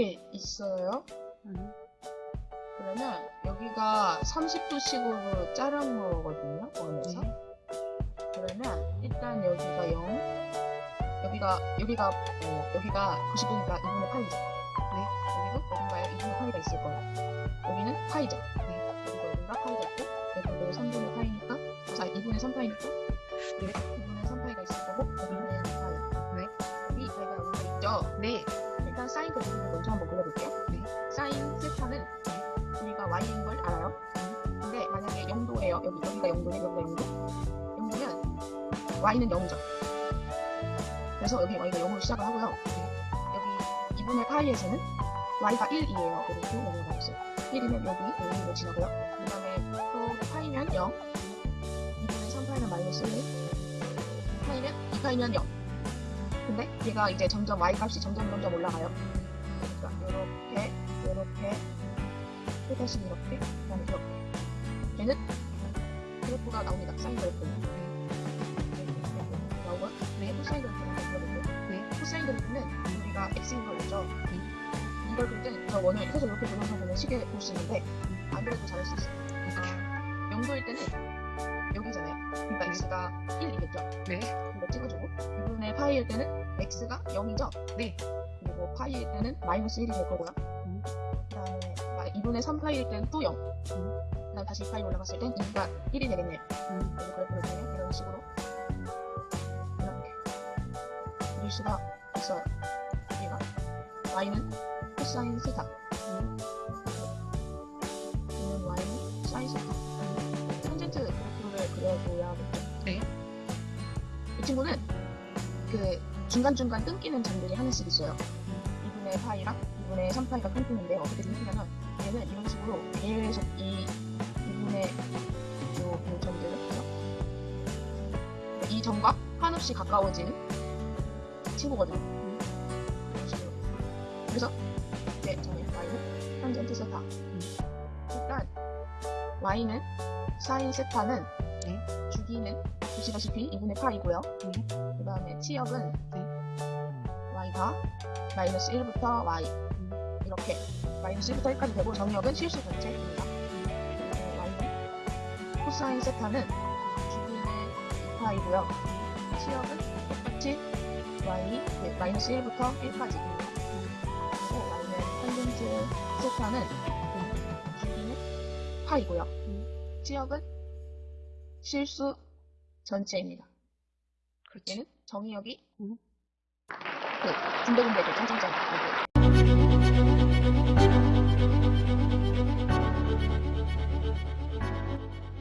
이렇게 있어요. 음. 그러면 여기가 30도씩으로 자른 거거든요. 원에서. 네. 그러면 일단 여기가 0, 여기가 여기가 어, 여기가 90도니까 2분의 8이죠. 네. 여기도 어딘가에 2분의 8이가 있을 거예요. 여기는 파이죠. 네. 여기도 어딘가 파이가 있고 여기도 3분의 파이니까 아 2분의 3파이니까 네. 2분의 3파이가 있을 거고 여기는 파이. 네. 여기 파이가 여기가 있죠. 네. 사인 그래프를 먼저 한번 그려볼게요. 네. 사인 세타는 우리가 y인 걸 알아요. 근데 만약에 0도예요. 여기 여기가 0도네, 여기가 0도. 0도면 y는 0이죠. 그래서 여기 y가 0으로 시작을 하고요. 여기 2분의 파이에서는 y가 1이에요. 이렇게 넘어가 있어요. 1이면 여기 여기로 지나고요. 그 다음에 또 파이면 0, 2분의 3파이면 마이너스 1, 파이면 2파이면 0. 근데 얘가 이제 점점 y 값이 점점 점점 올라가요. 그러니까 이렇게 이렇게 또 다시 이렇게 그다음에 이렇게 얘는 그래프가 나옵니다. 사인 그래프는 이렇게 나오고요. 네, 코사인 그래프는 그려볼게요. 네. 코사인 그래프는 우리가 x인 걸 알죠? 이걸 그릴 때는 저 원을 계속 이렇게 돌려서 보면 쉽게 볼수 있는데 안 그래도 잘할 수 있어요. 아, 0도일 때는 여기잖아요. 그러니까 x가 1이겠죠? 네. 이거 찍어주고 2분의 파이일 때는 x가 0이죠? 네. 그리고 파이일 때는 마이너스 1이 될 거고요. 음. 그 다음에 2분의 3 파이일 때는 또 0. 음. 그 다음 다시 파이 올라갔을 땐 2가 1이 되겠네요. 음. 그리고 그래프를 보면 이런 식으로 이렇게 그릴 수가 있어요. 얘가 y는 코사인 세타 음. 얘는 y는 사인 세타 탄젠트 그래프를 그려줘야 겠죠. 네. 이 친구는 그 중간중간 끊기는 점들이 하나씩 있어요. 2분의 파이랑 2분의 3파이가 끊기는데 어떻게 끊기냐면 얘는 이런 식으로 계속 이 2분의 요, 요 점들을 그죠? 이 점과 한없이 가까워지는 친구거든요. 이런 식으로. 그래서 이제 저는 y는 탄젠트 세타. 일단 y는 사인 세타는 네. 주기는 보시다시피 2분의 파이고요. 네. 그 다음에 치역은 네. y가 마이너스 1부터 y 음. 이렇게 마이너스 1부터 1까지 되고 정역은 실수 전체입니다. 그리고 y는 코사인 세타는 주기는 2파이고요. 치역은 똑같이 y 네, 마이너스 1부터 1까지입니다. 그리고 y는 탄젠트 세타는 주기는 파이고요. 치역은 실수 전체입니다. 얘는 정의역이 음. 그 군데군데 그 짱짱짱